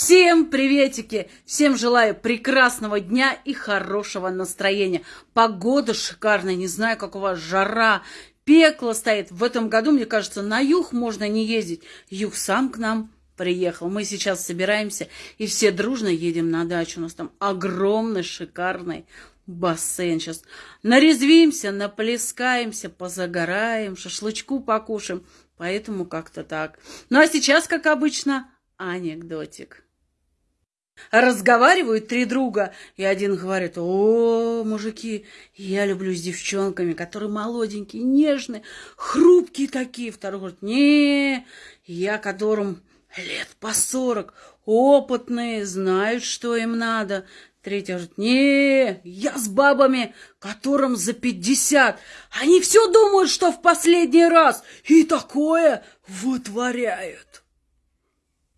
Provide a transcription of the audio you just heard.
Всем приветики! Всем желаю прекрасного дня и хорошего настроения. Погода шикарная, не знаю, как у вас жара, пекло стоит. В этом году, мне кажется, на юг можно не ездить. Юг сам к нам приехал. Мы сейчас собираемся и все дружно едем на дачу. У нас там огромный, шикарный бассейн. Сейчас нарезвимся, наплескаемся, позагораем, шашлычку покушаем. Поэтому как-то так. Ну а сейчас, как обычно, анекдотик. Разговаривают три друга, и один говорит, о, мужики, я люблю с девчонками, которые молоденькие, нежные, хрупкие такие. Второй говорит, не, я которым лет по сорок, опытные, знают, что им надо. Третий говорит, не, я с бабами, которым за пятьдесят. Они все думают, что в последний раз, и такое вытворяют.